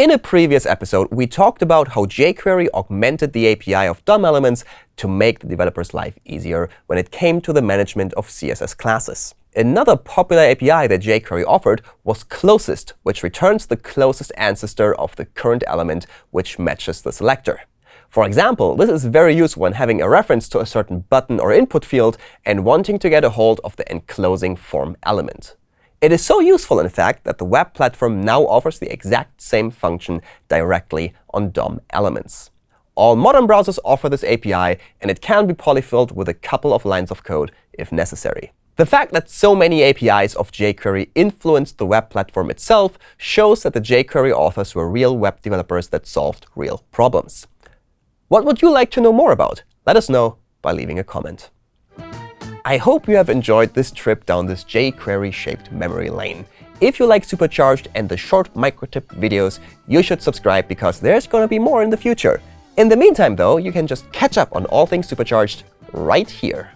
In a previous episode, we talked about how jQuery augmented the API of DOM elements to make the developer's life easier when it came to the management of CSS classes. Another popular API that jQuery offered was closest, which returns the closest ancestor of the current element which matches the selector. For example, this is very useful when having a reference to a certain button or input field and wanting to get a hold of the enclosing form element. It is so useful, in fact, that the web platform now offers the exact same function directly on DOM elements. All modern browsers offer this API, and it can be polyfilled with a couple of lines of code if necessary. The fact that so many APIs of jQuery influenced the web platform itself shows that the jQuery authors were real web developers that solved real problems. What would you like to know more about? Let us know by leaving a comment. I hope you have enjoyed this trip down this jQuery-shaped memory lane. If you like Supercharged and the short microtip videos, you should subscribe because there's going to be more in the future. In the meantime, though, you can just catch up on all things Supercharged right here.